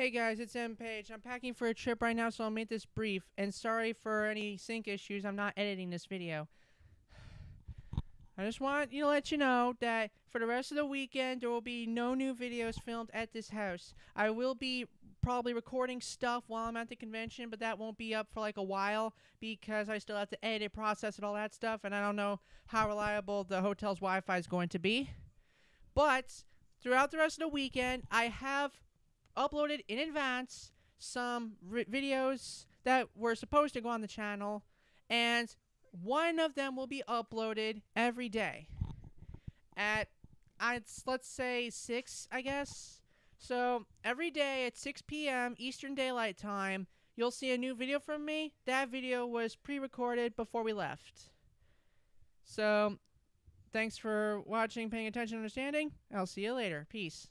Hey guys, it's M Page. I'm packing for a trip right now, so I'll make this brief. And sorry for any sync issues. I'm not editing this video. I just want you to let you know that for the rest of the weekend, there will be no new videos filmed at this house. I will be probably recording stuff while I'm at the convention, but that won't be up for like a while because I still have to edit, process, and all that stuff, and I don't know how reliable the hotel's Wi-Fi is going to be. But throughout the rest of the weekend, I have uploaded in advance some videos that were supposed to go on the channel, and one of them will be uploaded every day at I'd, let's say 6, I guess. So every day at 6 p.m. Eastern Daylight Time, you'll see a new video from me. That video was pre-recorded before we left. So thanks for watching, paying attention, understanding. I'll see you later. Peace.